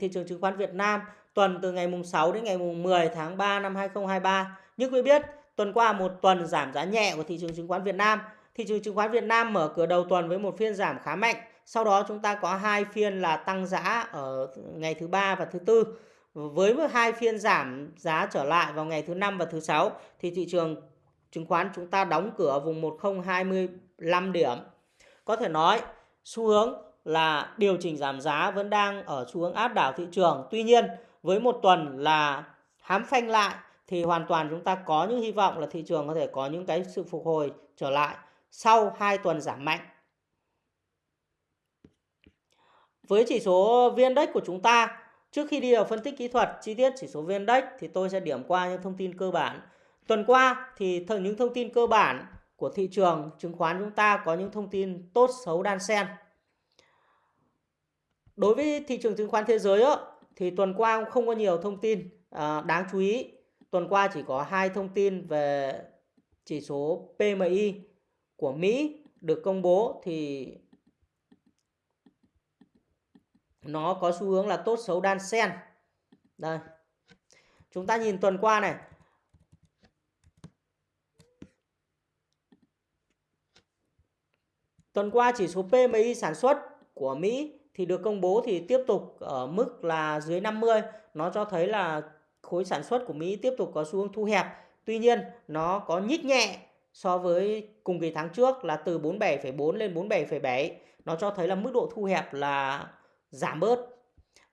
thị trường chứng khoán Việt Nam tuần từ ngày mùng 6 đến ngày mùng 10 tháng 3 năm 2023. Như quý biết, tuần qua một tuần giảm giá nhẹ của thị trường chứng khoán Việt Nam. Thị trường chứng khoán Việt Nam mở cửa đầu tuần với một phiên giảm khá mạnh. Sau đó chúng ta có hai phiên là tăng giá ở ngày thứ ba và thứ tư. Với hai phiên giảm giá trở lại vào ngày thứ năm và thứ sáu thì thị trường chứng khoán chúng ta đóng cửa ở vùng 1025 điểm. Có thể nói xu hướng là điều chỉnh giảm giá vẫn đang ở xu hướng áp đảo thị trường. Tuy nhiên, với một tuần là hám phanh lại thì hoàn toàn chúng ta có những hy vọng là thị trường có thể có những cái sự phục hồi trở lại sau 2 tuần giảm mạnh. Với chỉ số VN Index của chúng ta, trước khi đi vào phân tích kỹ thuật chi tiết chỉ số VN Index thì tôi sẽ điểm qua những thông tin cơ bản. Tuần qua thì những thông tin cơ bản của thị trường chứng khoán chúng ta có những thông tin tốt xấu đan xen. Đối với thị trường chứng khoán thế giới đó, thì tuần qua không có nhiều thông tin à, đáng chú ý. Tuần qua chỉ có hai thông tin về chỉ số PMI của Mỹ được công bố thì nó có xu hướng là tốt xấu đan xen. Đây. Chúng ta nhìn tuần qua này. Tuần qua chỉ số PMI sản xuất của Mỹ thì được công bố thì tiếp tục ở mức là dưới 50. Nó cho thấy là khối sản xuất của Mỹ tiếp tục có xu hướng thu hẹp. Tuy nhiên nó có nhích nhẹ so với cùng kỳ tháng trước là từ 47,4 lên 47,7. Nó cho thấy là mức độ thu hẹp là giảm bớt.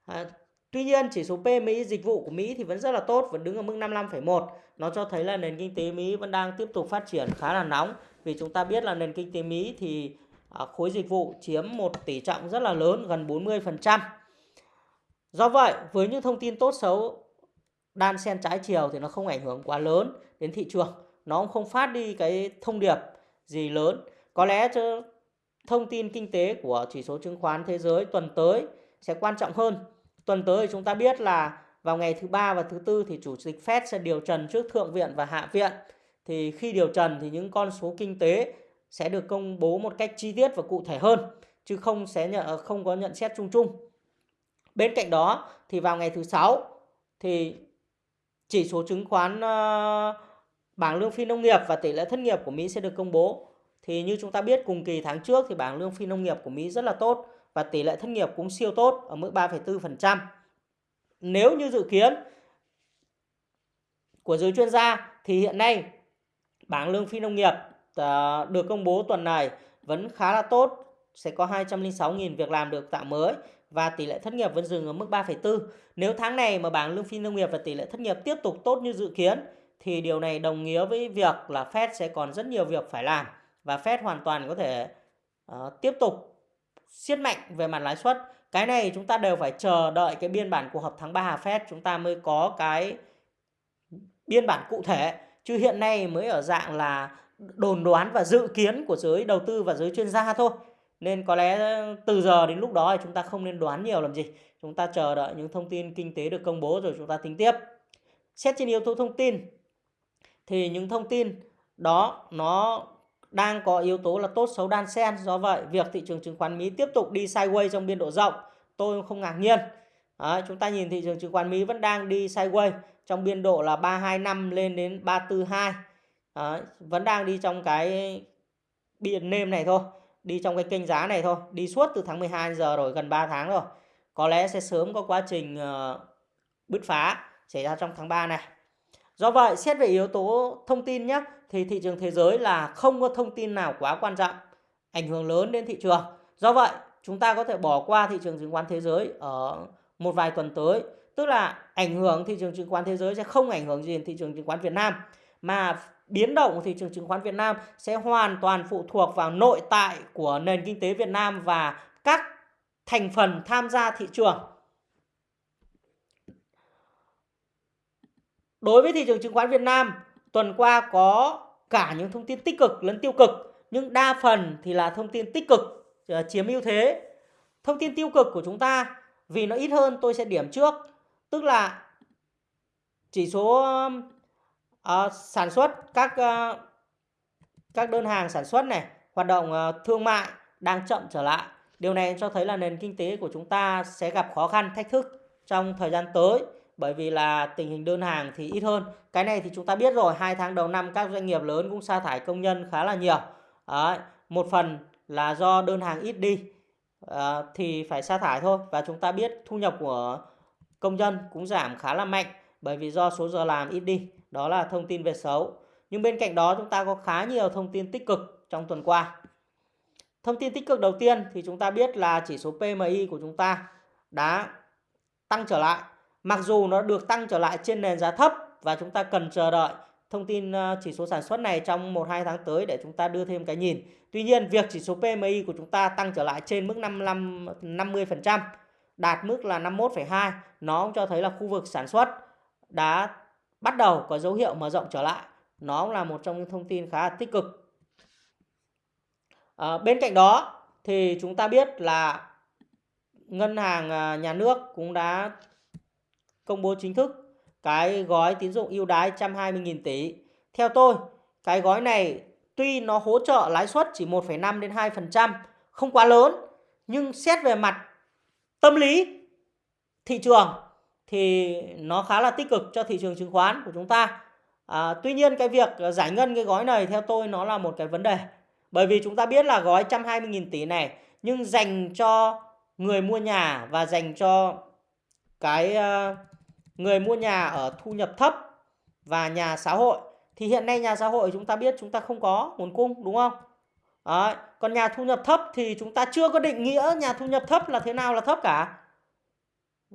À, tuy nhiên chỉ số PMI dịch vụ của Mỹ thì vẫn rất là tốt, vẫn đứng ở mức 55,1. Nó cho thấy là nền kinh tế Mỹ vẫn đang tiếp tục phát triển khá là nóng. Vì chúng ta biết là nền kinh tế Mỹ thì Ờ, khối dịch vụ chiếm một tỷ trọng rất là lớn gần 40%. Do vậy, với những thông tin tốt xấu đan xen trái chiều thì nó không ảnh hưởng quá lớn đến thị trường. Nó cũng không phát đi cái thông điệp gì lớn. Có lẽ cho thông tin kinh tế của chỉ số chứng khoán thế giới tuần tới sẽ quan trọng hơn. Tuần tới chúng ta biết là vào ngày thứ ba và thứ tư thì chủ tịch Fed sẽ điều trần trước thượng viện và hạ viện. Thì khi điều trần thì những con số kinh tế sẽ được công bố một cách chi tiết và cụ thể hơn chứ không sẽ nhận ờ, không có nhận xét chung chung. Bên cạnh đó thì vào ngày thứ sáu thì chỉ số chứng khoán uh, bảng lương phi nông nghiệp và tỷ lệ thất nghiệp của Mỹ sẽ được công bố. Thì như chúng ta biết cùng kỳ tháng trước thì bảng lương phi nông nghiệp của Mỹ rất là tốt và tỷ lệ thất nghiệp cũng siêu tốt ở mức 3,4%. Nếu như dự kiến của giới chuyên gia thì hiện nay bảng lương phi nông nghiệp Ờ, được công bố tuần này vẫn khá là tốt, sẽ có 206.000 việc làm được tạo mới và tỷ lệ thất nghiệp vẫn dừng ở mức 3,4. Nếu tháng này mà bảng lương phi nông nghiệp và tỷ lệ thất nghiệp tiếp tục tốt như dự kiến thì điều này đồng nghĩa với việc là Fed sẽ còn rất nhiều việc phải làm và Fed hoàn toàn có thể uh, tiếp tục siết mạnh về mặt lãi suất. Cái này chúng ta đều phải chờ đợi cái biên bản cuộc họp tháng 3 Fed chúng ta mới có cái biên bản cụ thể chứ hiện nay mới ở dạng là đồn đoán và dự kiến của giới đầu tư và giới chuyên gia thôi. Nên có lẽ ờ, từ giờ đến lúc đó thì chúng ta không nên đoán nhiều làm gì. Chúng ta chờ đợi những thông tin kinh tế được công bố rồi chúng ta tính tiếp. Xét trên yếu tố thông tin thì những thông tin đó nó đang có yếu tố là tốt xấu đan xen. Do vậy, việc thị trường chứng khoán Mỹ tiếp tục đi sideways trong biên độ rộng, tôi không ngạc nhiên. Đấy, chúng ta nhìn thị trường chứng khoán Mỹ vẫn đang đi sideways trong biên độ là 325 lên đến 342 Đấy, vẫn đang đi trong cái biển nêm này thôi đi trong cái kênh giá này thôi đi suốt từ tháng 12 giờ rồi gần 3 tháng rồi. Có lẽ sẽ sớm có quá trình uh, bứt phá xảy ra trong tháng 3 này. Do vậy xét về yếu tố thông tin nhé thì thị trường thế giới là không có thông tin nào quá quan trọng ảnh hưởng lớn đến thị trường. Do vậy chúng ta có thể bỏ qua thị trường chứng khoán thế giới ở một vài tuần tới tức là ảnh hưởng thị trường chứng khoán thế giới sẽ không ảnh hưởng gì đến thị trường chứng khoán Việt Nam mà biến động của thị trường chứng khoán Việt Nam sẽ hoàn toàn phụ thuộc vào nội tại của nền kinh tế Việt Nam và các thành phần tham gia thị trường. Đối với thị trường chứng khoán Việt Nam, tuần qua có cả những thông tin tích cực lẫn tiêu cực, nhưng đa phần thì là thông tin tích cực ờ, chiếm ưu thế. Thông tin tiêu cực của chúng ta vì nó ít hơn tôi sẽ điểm trước, tức là chỉ số Ờ, sản xuất các uh, các đơn hàng sản xuất này hoạt động uh, thương mại đang chậm trở lại điều này cho thấy là nền kinh tế của chúng ta sẽ gặp khó khăn thách thức trong thời gian tới bởi vì là tình hình đơn hàng thì ít hơn. Cái này thì chúng ta biết rồi, hai tháng đầu năm các doanh nghiệp lớn cũng sa thải công nhân khá là nhiều. Đấy, một phần là do đơn hàng ít đi à, thì phải sa thải thôi và chúng ta biết thu nhập của công nhân cũng giảm khá là mạnh bởi vì do số giờ làm ít đi. Đó là thông tin về xấu. Nhưng bên cạnh đó chúng ta có khá nhiều thông tin tích cực trong tuần qua. Thông tin tích cực đầu tiên thì chúng ta biết là chỉ số PMI của chúng ta đã tăng trở lại. Mặc dù nó được tăng trở lại trên nền giá thấp và chúng ta cần chờ đợi thông tin ờ, chỉ số sản xuất này trong 1-2 tháng tới để chúng ta đưa thêm cái nhìn. Tuy nhiên, việc chỉ số PMI của chúng ta tăng trở lại trên mức 55 50%, đạt mức là 51,2, nó cũng cho thấy là khu vực sản xuất đã bắt đầu có dấu hiệu mở rộng trở lại. Nó cũng là một trong những thông tin khá là tích cực. À, bên cạnh đó thì chúng ta biết là ngân hàng ờ, nhà nước cũng đã công bố chính thức cái gói tín dụng ưu đái 120.000 tỷ. Theo tôi, cái gói này tuy nó hỗ trợ lãi suất chỉ 1,5 đến 2%, không quá lớn, nhưng xét về mặt tâm lý thị trường thì nó khá là tích cực cho thị trường chứng khoán của chúng ta. À, tuy nhiên cái việc giải ngân cái gói này theo tôi nó là một cái vấn đề. Bởi vì chúng ta biết là gói 120.000 tỷ này nhưng dành cho người mua nhà và dành cho cái ờ, người mua nhà ở thu nhập thấp và nhà xã hội thì hiện nay nhà xã hội chúng ta biết chúng ta không có nguồn cung đúng không? Đấy. Còn nhà thu nhập thấp thì chúng ta chưa có định nghĩa nhà thu nhập thấp là thế nào là thấp cả.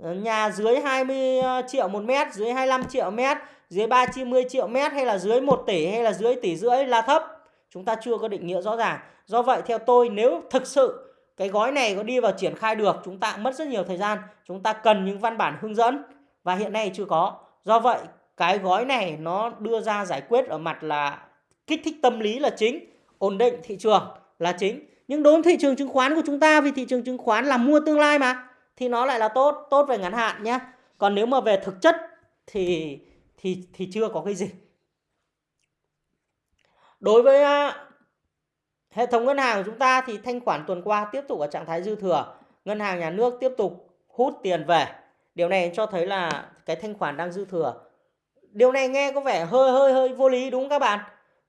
Ờ, nhà dưới 20 ờ, triệu một mét, dưới 25 triệu mét, dưới 30 triệu mét hay là dưới 1 tỷ hay là dưới tỷ rưỡi là thấp. Chúng ta chưa có định nghĩa rõ ràng. Do vậy theo tôi nếu thực sự cái gói này có đi vào triển khai được chúng ta mất rất nhiều thời gian. Chúng ta cần những văn bản hướng dẫn và hiện nay chưa có. Do vậy cái gói này nó đưa ra giải quyết ở mặt là kích thích tâm lý là chính, ổn định thị trường là chính. Nhưng đối với thị trường chứng khoán của chúng ta vì thị trường chứng khoán là mua tương lai mà thì nó lại là tốt, tốt về ngắn hạn nhé. Còn nếu mà về thực chất thì thì thì chưa có cái gì. Đối với hệ thống ngân hàng của chúng ta thì thanh khoản tuần qua tiếp tục ở trạng thái dư thừa, ngân hàng nhà nước tiếp tục hút tiền về Điều này cho thấy là cái thanh khoản đang dư thừa. Điều này nghe có vẻ hơi hơi hơi vô lý đúng không các bạn?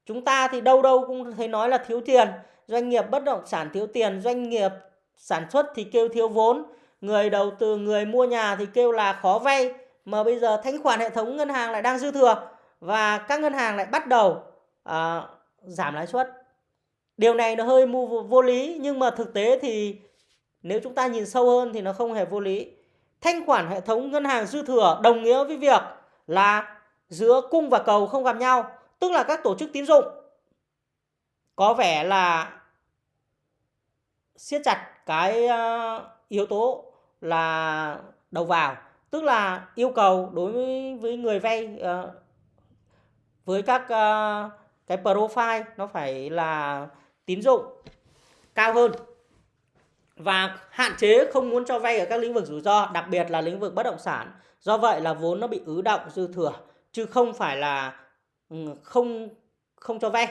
Chúng ta thì đâu đâu cũng thấy nói là thiếu tiền, doanh nghiệp bất động sản thiếu tiền, doanh nghiệp sản xuất thì kêu thiếu vốn, người đầu tư, người mua nhà thì kêu là khó vay, mà bây giờ thanh khoản hệ thống ngân hàng lại đang dư thừa và các ngân hàng lại bắt đầu à, giảm lãi suất. Điều này nó hơi vô, vô lý nhưng mà thực tế thì nếu chúng ta nhìn sâu hơn thì nó không hề vô lý thanh khoản hệ thống ngân hàng dư thừa đồng nghĩa với việc là giữa cung và cầu không gặp nhau, tức là các tổ chức tín dụng có vẻ là siết chặt cái à, yếu tố là đầu vào, tức là yêu cầu đối với, người vay ờ, với các ờ, cái profile nó phải là tín dụng cao hơn và hạn chế không muốn cho vay ở các lĩnh vực rủi ro, đặc biệt là lĩnh vực bất động sản. Do vậy là vốn nó bị ứ động dư thừa chứ không phải là ừ, không không cho vay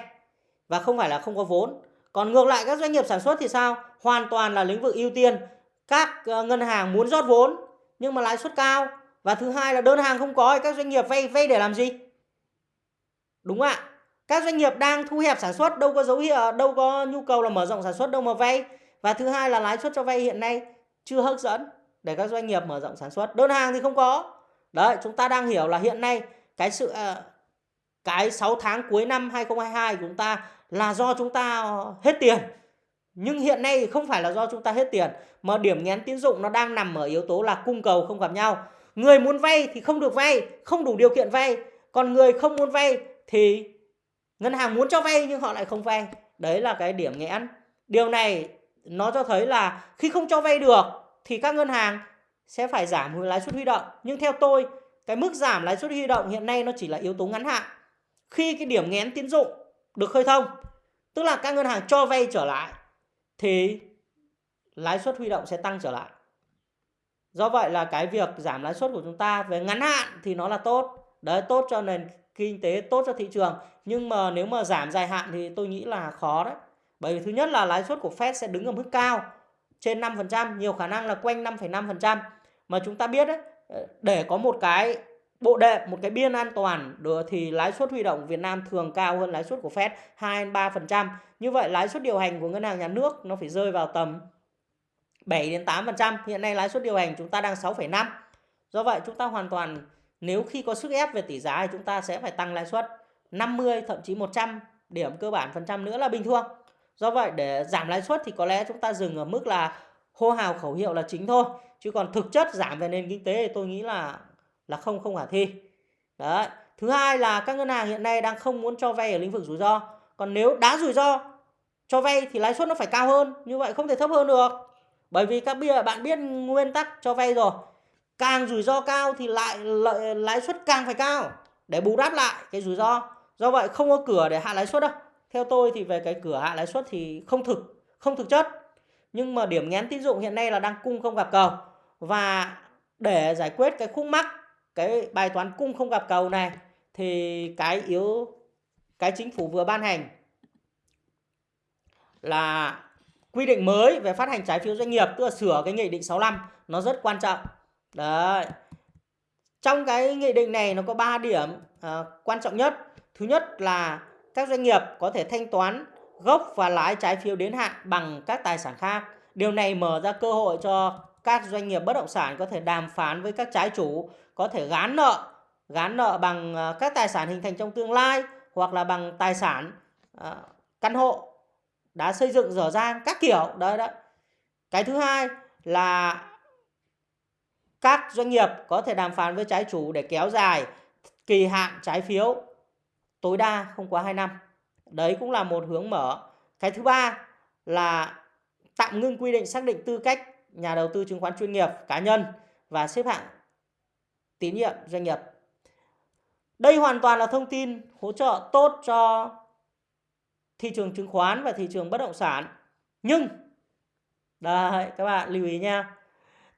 và không phải là không có vốn. Còn ngược lại các doanh nghiệp sản xuất thì sao? Hoàn toàn là lĩnh vực ưu tiên. Các ờ, ngân hàng muốn rót vốn nhưng mà lãi suất cao. Và thứ hai là đơn hàng không có thì các doanh nghiệp vay vay để làm gì? Đúng ạ. Các doanh nghiệp đang thu hẹp sản xuất, đâu có dấu hiệu, đâu có nhu cầu là mở rộng sản xuất, đâu mà vay. Và thứ hai là lãi suất cho vay hiện nay chưa hấp dẫn để các doanh nghiệp mở rộng sản xuất. Đơn hàng thì không có. Đấy, chúng ta đang hiểu là hiện nay cái sự ờ, cái 6 tháng cuối năm 2022 của chúng ta là do chúng ta hết tiền nhưng hiện nay không phải là do chúng ta hết tiền mà điểm nghén tín dụng nó đang nằm ở yếu tố là cung cầu không gặp nhau người muốn vay thì không được vay không đủ điều kiện vay còn người không muốn vay thì ngân hàng muốn cho vay nhưng họ lại không vay đấy là cái điểm nghẽn điều này nó cho thấy là khi không cho vay được thì các ngân hàng sẽ phải giảm lãi suất huy động. Nhưng theo tôi, cái mức giảm lãi suất huy động hiện nay nó chỉ là yếu tố ngắn hạn. Khi cái điểm nghén tín dụng được khơi thông, tức là các ngân hàng cho vay trở lại thì lãi suất huy động sẽ tăng trở lại. Do vậy là cái việc giảm lãi suất của chúng ta về ngắn hạn thì nó là tốt. Đấy tốt cho nền kinh tế, tốt cho thị trường. Nhưng mà nếu mà giảm dài hạn thì tôi nghĩ là khó đấy. Bởi vì thứ nhất là lãi suất của Fed sẽ đứng ở mức cao trên 5%, nhiều khả năng là quanh 5,5%. Mà chúng ta biết đấy, để có một cái bộ đệm một cái biên an toàn được thì lãi suất huy động Việt Nam thường cao hơn lãi suất của Fed 2 3%. Như vậy lãi suất điều hành của ngân hàng nhà nước nó phải rơi vào tầm 7 đến 8%. Hiện nay lãi suất điều hành chúng ta đang 6,5. Do vậy chúng ta hoàn toàn nếu khi có sức ép về tỷ giá thì chúng ta sẽ phải tăng lãi suất 50 thậm chí 100 điểm cơ bản phần trăm nữa là bình thường. Do vậy để giảm lãi suất thì có lẽ chúng ta dừng ở mức là hô hào khẩu hiệu là chính thôi. Chứ còn thực chất giảm về nền kinh tế thì tôi nghĩ là là không không khả thi. Đấy. Thứ hai là các ngân hàng hiện nay đang không muốn cho vay ở lĩnh vực rủi ro. Còn nếu đã rủi ro cho vay thì lãi suất nó phải cao hơn, như vậy không thể thấp hơn được. Bởi vì các bạn biết nguyên tắc cho vay rồi. Càng rủi ro cao thì lại lợi lãi suất càng phải cao để bù đắp lại cái rủi ro. Do vậy không có cửa để hạ lãi suất đâu. Theo tôi thì về cái cửa hạ lãi suất thì không thực, không thực chất. Nhưng mà điểm nghén tín dụng hiện nay là đang cung không gặp cầu. Và để giải quyết cái khúc mắc, cái bài toán cung không gặp cầu này thì cái yếu cái chính phủ vừa ban hành là quy định mới về phát hành trái phiếu doanh nghiệp tức là sửa cái nghị định 65 nó rất quan trọng. Đấy. Trong cái nghị định này nó có 3 điểm à, quan trọng nhất. Thứ nhất là các doanh nghiệp có thể thanh toán gốc và lãi trái phiếu đến hạn bằng các tài sản khác. Điều này mở ra cơ hội cho các doanh nghiệp bất động sản có thể đàm phán với các trái chủ, có thể gán nợ, gán nợ bằng ờ, các tài sản hình thành trong tương lai hoặc là bằng tài sản ờ, căn hộ đã xây dựng dở dang các kiểu đấy đấy. Cái thứ hai là các doanh nghiệp có thể đàm phán với trái chủ để kéo dài kỳ hạn trái phiếu tối đa không quá 2 năm. Đấy cũng là một hướng mở. Cái thứ ba là tạm ngưng quy định xác định tư cách nhà đầu tư chứng khoán chuyên nghiệp cá nhân và xếp hạng tín nhiệm doanh nghiệp. Đây hoàn toàn là thông tin hỗ trợ tốt cho thị trường chứng khoán và thị trường bất động sản. Nhưng đây các bạn lưu ý nha.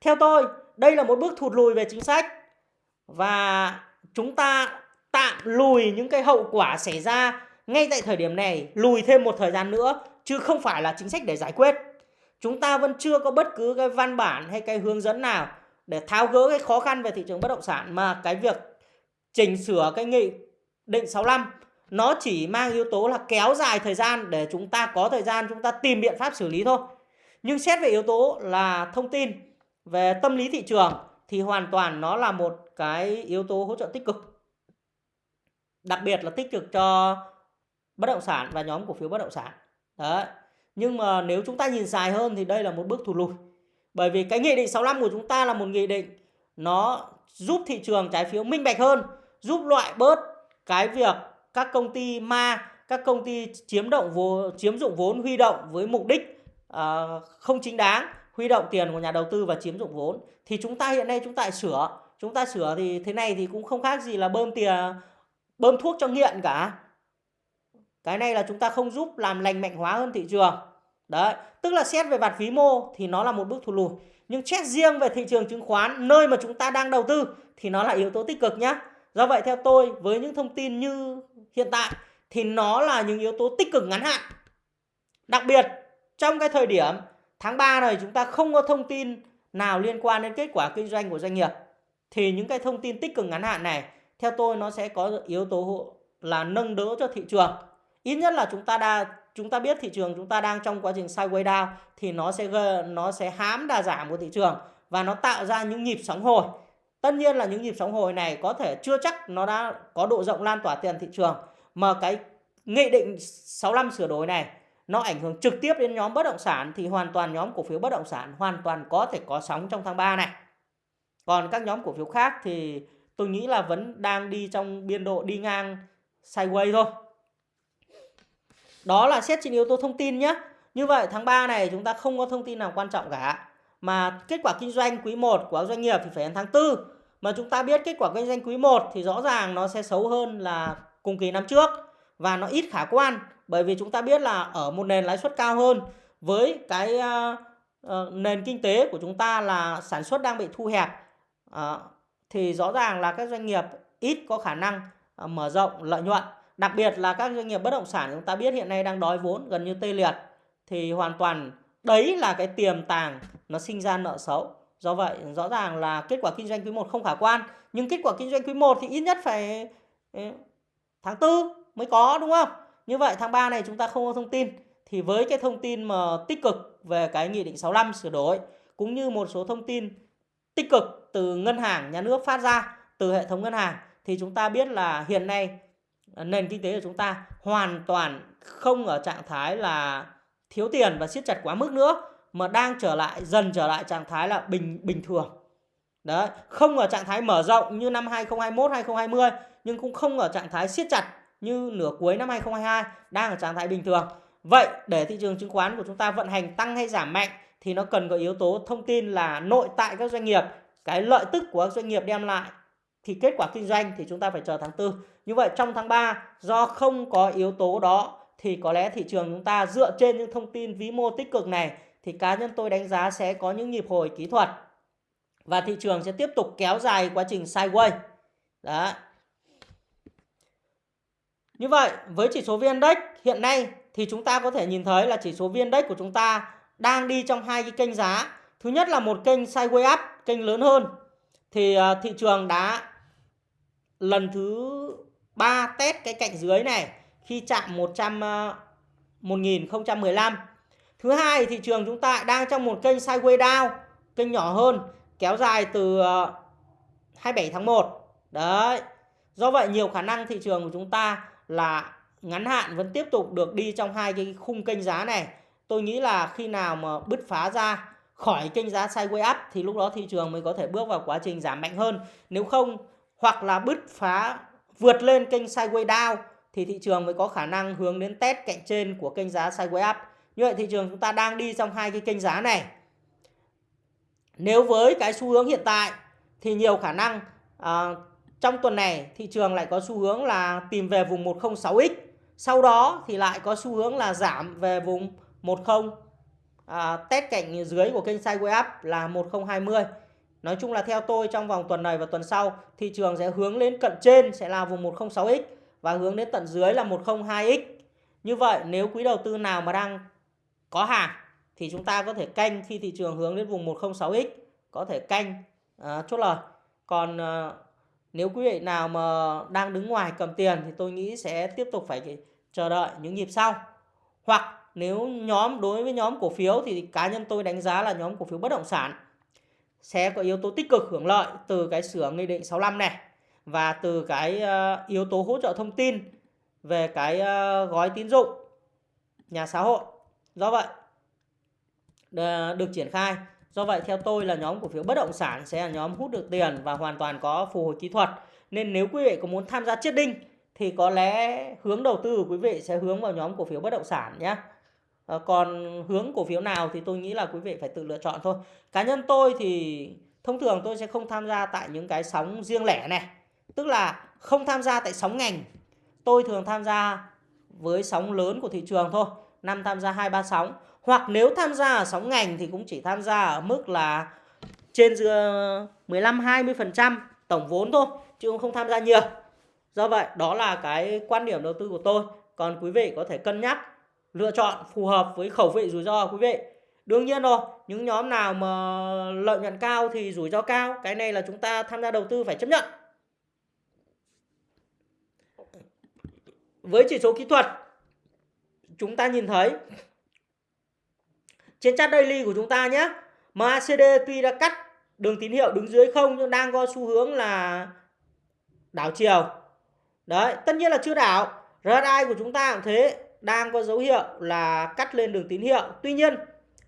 Theo tôi, đây là một bước thụt lùi về chính sách và chúng ta tạm lùi những cái hậu quả xảy ra ngay tại thời điểm này lùi thêm một thời gian nữa chứ không phải là chính sách để giải quyết. Chúng ta vẫn chưa có bất cứ cái văn bản hay cái hướng dẫn nào để tháo gỡ cái khó khăn về thị trường bất động sản mà cái việc chỉnh sửa cái nghị định 65 nó chỉ mang yếu tố là kéo dài thời gian để chúng ta có thời gian chúng ta tìm biện pháp xử lý thôi. Nhưng xét về yếu tố là thông tin về tâm lý thị trường thì hoàn toàn nó là một cái yếu tố hỗ trợ tích cực. Đặc biệt là tích cực cho bất động sản và nhóm cổ phiếu bất động sản. Đấy. Nhưng mà nếu chúng ta nhìn dài hơn thì đây là một bước thụt lùi. Bởi vì cái nghị định 65 của chúng ta là một nghị định nó giúp thị trường trái phiếu minh bạch hơn, giúp loại bớt cái việc các công ty ma, các công ty chiếm động vốn chiếm dụng vốn huy động với mục đích uh, không chính đáng, huy động tiền của nhà đầu tư và chiếm dụng vốn. Thì chúng ta hiện nay chúng ta sửa, chúng ta sửa thì thế này thì cũng không khác gì là bơm tiền bơm thuốc cho nghiện cả cái này là chúng ta không giúp làm lành mạnh hóa hơn thị trường đấy, tức là xét về mặt vĩ mô thì nó là một bước thụt lùi. Nhưng xét riêng về thị trường chứng khoán, nơi mà chúng ta đang đầu tư thì nó là yếu tố tích cực nhé do vậy theo tôi, với những thông tin như hiện tại thì nó là những yếu tố tích cực ngắn hạn. Đặc biệt, trong cái thời điểm tháng 3 này chúng ta không có thông tin nào liên quan đến kết quả kinh doanh của doanh nghiệp, thì những cái thông tin tích cực ngắn hạn này, theo tôi nó sẽ có yếu tố là nâng đỡ cho thị trường. Ít nhất là chúng ta đã chúng ta biết thị trường chúng ta đang trong quá trình sideways down thì nó sẽ nó sẽ hám đà giảm của thị trường và nó tạo ra những nhịp sóng hồi tất nhiên là những nhịp sóng hồi này có thể chưa chắc nó đã có độ rộng lan tỏa tiền thị trường, mà cái nghị định 65 sửa đổi này nó ảnh hưởng trực tiếp đến nhóm bất động sản thì hoàn toàn nhóm cổ phiếu bất động sản hoàn toàn có thể có sóng trong tháng 3 này. Còn các nhóm cổ phiếu khác thì tôi nghĩ là vẫn đang đi trong biên độ đi ngang sideways thôi. Đó là xét trên yếu tố thông tin nhé. Như vậy tháng 3 này chúng ta không có thông tin nào quan trọng cả. Mà kết quả kinh doanh quý 1 của doanh nghiệp thì phải đến tháng 4. Mà chúng ta biết kết quả kinh doanh quý 1 thì rõ ràng nó sẽ xấu hơn là cùng kỳ năm trước. Và nó ít khả quan. Bởi vì chúng ta biết là ở một nền lãi suất cao hơn với cái uh, uh, nền kinh tế của chúng ta là sản xuất đang bị thu hẹp. Uh, thì rõ ràng là các doanh nghiệp ít có khả năng uh, mở rộng lợi nhuận Đặc biệt là các doanh nghiệp bất động sản chúng ta biết hiện nay đang đói vốn gần như tê liệt thì hoàn toàn đấy là cái tiềm tàng nó sinh ra nợ xấu. Do vậy rõ ràng là kết quả kinh doanh quý 1 không khả quan, nhưng kết quả kinh doanh quý 1 thì ít nhất phải ừ, tháng 4 mới có đúng không? Như vậy tháng 3 này chúng ta không có thông tin thì với cái thông tin mà tích cực về cái nghị định 65 sửa đổi cũng như một số thông tin tích cực từ ngân hàng nhà nước phát ra từ hệ thống ngân hàng thì chúng ta biết là hiện nay Ờ, nền kinh tế của chúng ta hoàn toàn không ở trạng thái là thiếu tiền và siết chặt quá mức nữa mà đang trở lại dần trở lại trạng thái là bình bình thường. Đấy, không ở trạng thái mở rộng như năm 2021 2020 nhưng cũng không ở trạng thái siết chặt như nửa cuối năm 2022 đang ở trạng thái bình thường. Vậy để thị trường chứng khoán của chúng ta vận hành tăng hay giảm mạnh thì nó cần có yếu tố thông tin là nội tại các doanh nghiệp, cái lợi tức của các doanh nghiệp đem lại thì kết quả kinh doanh thì chúng ta phải chờ tháng 4. Như vậy trong tháng 3 do không có yếu tố đó thì có lẽ thị trường chúng ta dựa trên những thông tin vĩ mô tích cực này thì cá nhân tôi đánh giá sẽ có những nhịp hồi kỹ thuật và thị trường sẽ tiếp tục kéo dài quá trình sideways. Đó. Như vậy với chỉ số VN Index hiện nay thì chúng ta có thể nhìn thấy là chỉ số VN Index của chúng ta đang đi trong hai cái kênh giá. Thứ nhất là một kênh sideways up, kênh lớn hơn. Thì à, thị trường đã lần thứ 3 test cái cạnh dưới này khi chạm 100 1015. Ờ, Thứ hai thị trường chúng ta đang trong một kênh sideways down, kênh nhỏ hơn kéo dài từ ờ, 27 tháng 1. Đấy. Do vậy nhiều khả năng thị trường của chúng ta là ngắn hạn vẫn tiếp tục được đi trong hai cái khung kênh giá này. Tôi nghĩ là khi nào mà bứt phá ra khỏi kênh giá sideways up thì lúc đó thị trường mới có thể bước vào quá trình giảm mạnh hơn. Nếu không hoặc là bứt phá vượt lên kênh sideways down thì thị trường mới có khả năng hướng đến test cạnh trên của kênh giá sideways up. Như vậy thị trường chúng ta đang đi trong hai cái kênh giá này. Nếu với cái xu hướng hiện tại thì nhiều khả năng à, trong tuần này thị trường lại có xu hướng là tìm về vùng 106x. Sau đó thì lại có xu hướng là giảm về vùng 10 à, test cạnh dưới của kênh sideways up là 1020. Nói chung là theo tôi trong vòng tuần này và tuần sau thị trường sẽ hướng lên cận trên sẽ là vùng 106x và hướng đến tận dưới là 102x. Như vậy nếu quý đầu tư nào mà đang có hàng thì chúng ta có thể canh khi thị trường hướng đến vùng 106x có thể canh à, chốt lời. Còn à, nếu quý vị nào mà đang đứng ngoài cầm tiền thì tôi nghĩ sẽ tiếp tục phải chờ đợi những nhịp sau. Hoặc nếu nhóm đối với nhóm cổ phiếu thì cá nhân tôi đánh giá là nhóm cổ phiếu bất động sản sẽ có yếu tố tích cực hưởng lợi từ cái sửa nghị định 65 này và từ cái ờ, yếu tố hỗ trợ thông tin về cái ờ, gói tín dụng nhà xã hội. Do vậy được triển khai. Do vậy, theo tôi là nhóm cổ phiếu bất động sản sẽ là nhóm hút được tiền và hoàn toàn có phù hồi kỹ thuật. Nên nếu quý vị có muốn tham gia chiết đinh thì có lẽ hướng đầu tư của quý vị sẽ hướng vào nhóm cổ phiếu bất động sản nhé. Ờ, còn hướng cổ phiếu nào thì tôi nghĩ là quý vị phải tự lựa chọn thôi. Cá nhân tôi thì thông thường tôi sẽ không tham gia tại những cái sóng riêng lẻ này. Tức là không tham gia tại sóng ngành. Tôi thường tham gia với sóng lớn của thị trường thôi. Năm tham gia 2 3 sóng. Hoặc nếu tham gia ở sóng ngành thì cũng chỉ tham gia ở mức là trên 15 20% tổng vốn thôi, chứ không tham gia nhiều. Do vậy, đó là cái quan điểm đầu tư của tôi. Còn quý vị có thể cân nhắc lựa chọn phù hợp với khẩu vị rủi ro của quý vị. Đương nhiên rồi, những nhóm nào mà lợi nhuận cao thì rủi ro cao, cái này là chúng ta tham gia đầu tư phải chấp nhận. Với chỉ số kỹ thuật chúng ta nhìn thấy trên chart daily của chúng ta nhé. MACD tuy đã cắt đường tín hiệu đứng dưới không nhưng đang có xu hướng là đảo chiều. Đấy, tất nhiên là chưa đảo. RSI của chúng ta cũng thế, đang có dấu hiệu là cắt lên đường tín hiệu. Tuy nhiên,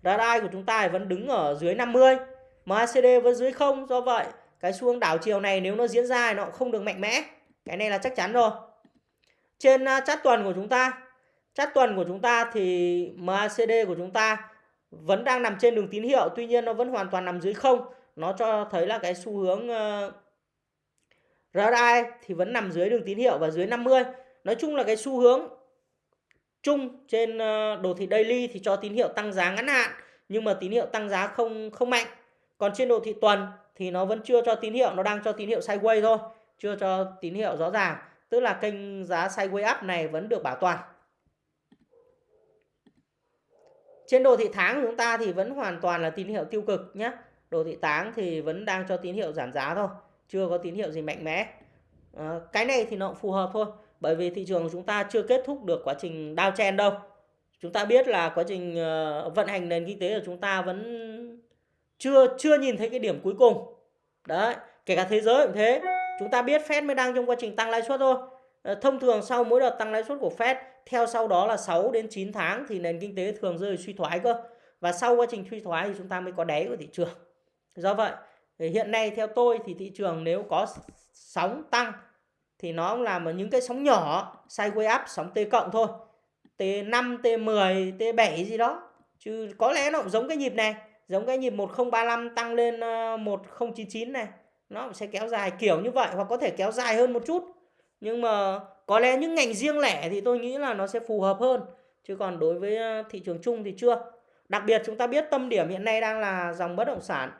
RSI của chúng ta vẫn đứng ở dưới 50, MACD vẫn dưới không. Do vậy, cái xu hướng đảo chiều này nếu nó diễn ra thì nó cũng không được mạnh mẽ. Cái này là chắc chắn rồi. Trên à, chart tuần của chúng ta, chart tuần của chúng ta thì MACD của chúng ta vẫn đang nằm trên đường tín hiệu tuy nhiên nó vẫn hoàn toàn nằm dưới không nó cho thấy là cái xu hướng ờ, RSI thì vẫn nằm dưới đường tín hiệu và dưới 50 nói chung là cái xu hướng chung trên ờ, đồ thị daily thì cho tín hiệu tăng giá ngắn hạn nhưng mà tín hiệu tăng giá không không mạnh. Còn trên đồ thị tuần thì nó vẫn chưa cho tín hiệu nó đang cho tín hiệu sideways thôi chưa cho tín hiệu rõ ràng. Tức là kênh giá sideways up này vẫn được bảo toàn. Trên đồ thị tháng của chúng ta thì vẫn hoàn toàn là tín hiệu tiêu cực nhé. đồ thị tháng thì vẫn đang cho tín hiệu giảm giá thôi chưa có tín hiệu gì mạnh mẽ. À, cái này thì nó cũng phù hợp thôi bởi vì thị trường của chúng ta chưa kết thúc được quá trình downtrend đâu. Chúng ta biết là quá trình ờ, vận hành nền kinh tế của chúng ta vẫn chưa chưa nhìn thấy cái điểm cuối cùng. Đấy, kể cả thế giới cũng thế. Chúng ta biết Fed mới đang trong quá trình tăng lãi suất thôi. Ờ, thông thường sau mỗi đợt tăng lãi suất của Fed, theo sau đó là 6 đến 9 tháng thì nền kinh tế thường rơi suy thoái cơ. Và sau quá trình suy thoái thì chúng ta mới có đáy của thị trường. Do vậy hiện nay theo tôi thì thị trường nếu có sóng tăng thì nó cũng làm ở những cái sóng nhỏ, sideway up, sóng T cộng thôi. T5 T10 T7 gì đó. Chứ có lẽ nó cũng giống cái nhịp này, giống cái nhịp 1035 tăng lên ờ, 1099 này. Nó sẽ kéo dài kiểu như vậy, hoặc có thể kéo dài hơn một chút. Nhưng mà có lẽ những ngành riêng lẻ thì tôi nghĩ là nó sẽ phù hợp hơn. Chứ còn đối với ờ, thị trường chung thì chưa. Đặc biệt chúng ta biết tâm điểm hiện nay đang là dòng bất động sản.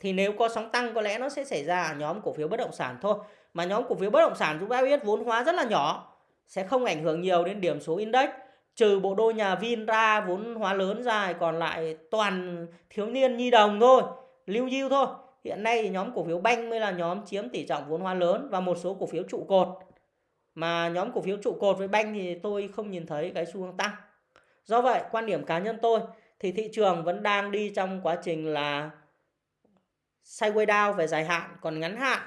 Thì nếu có sóng tăng có lẽ nó sẽ xảy ra ở nhóm cổ phiếu bất động sản thôi mà nhóm cổ phiếu bất động sản chúng ta biết vốn hóa rất là nhỏ, sẽ không ảnh hưởng nhiều đến điểm số index. Trừ bộ đôi nhà Vin ra vốn hóa lớn ra, còn lại toàn thiếu niên nhi đồng thôi, lưu diêu thôi. Hiện nay thì nhóm cổ phiếu banh mới là nhóm chiếm tỷ trọng vốn hóa lớn và một số cổ phiếu trụ cột. Mà nhóm cổ phiếu trụ cột với banh thì tôi không nhìn thấy cái xu hướng tăng. Do vậy, quan điểm cá nhân tôi thì thị trường vẫn đang đi trong quá trình là sideways down về dài hạn, còn ngắn hạn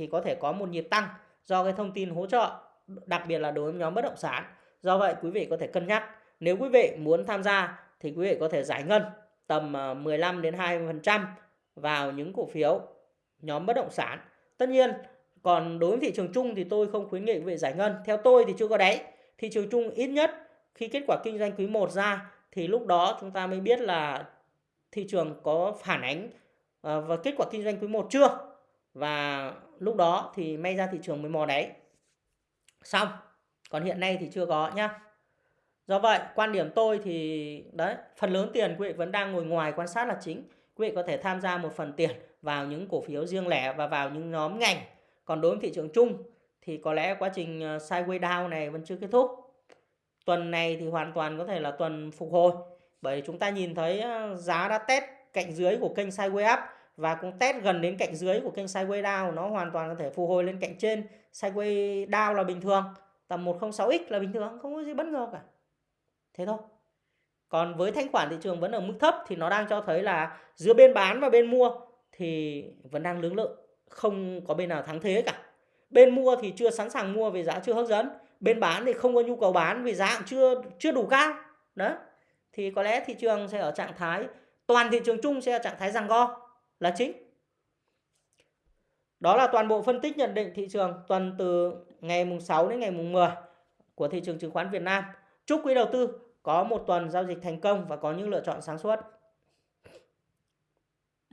thì có thể có một nhịp tăng do cái thông tin hỗ trợ, đặc biệt là đối với nhóm bất động sản. Do vậy, quý vị có thể cân nhắc. Nếu quý vị muốn tham gia thì quý vị có thể giải ngân tầm ờ, 15 đến 20% vào những cổ phiếu nhóm bất động sản. Tất nhiên, còn đối với thị trường chung thì tôi không khuyến nghị quý vị giải ngân. Theo tôi thì chưa có đáy. Thị trường chung ít nhất khi kết quả kinh doanh quý 1 ra thì lúc đó chúng ta mới biết là thị trường có phản ánh ờ, và kết quả kinh doanh quý 1 chưa. Và lúc đó thì may ra thị trường mới mò đáy xong, còn hiện nay thì chưa có nhá. Do vậy, quan điểm tôi thì, đấy, phần lớn tiền quý vị vẫn đang ngồi ngoài quan sát là chính. Quý vị có thể tham gia một phần tiền vào những cổ phiếu riêng lẻ và vào những nhóm ngành. Còn đối với thị trường chung thì có lẽ quá trình ờ, sideways down này vẫn chưa kết thúc. Tuần này thì hoàn toàn có thể là tuần phục hồi. Bởi chúng ta nhìn thấy ờ, giá đã test cạnh dưới của kênh sideways up và cũng test gần đến cạnh dưới của kênh sideways down, nó hoàn toàn có thể phục hồi lên cạnh trên. Sideways down là bình thường, tầm 106x là bình thường, không có gì bất ngờ cả. Thế thôi. Còn với thanh khoản thị trường vẫn ở mức thấp thì nó đang cho thấy là giữa bên bán và bên mua thì vẫn đang lưỡng lự, không có bên nào thắng thế cả. Bên mua thì chưa sẵn sàng mua vì giá chưa hấp dẫn, bên bán thì không có nhu cầu bán vì giá cũng chưa chưa đủ cao. Đó. Thì có lẽ thị trường sẽ ở trạng thái, toàn thị trường chung sẽ ở trạng thái răng go là chính đó là toàn bộ phân tích nhận định thị trường tuần từ ngày mùng 6 đến ngày mùng 10 của thị trường chứng khoán Việt Nam. Chúc quý đầu tư có một tuần giao dịch thành công và có những lựa chọn sáng suốt.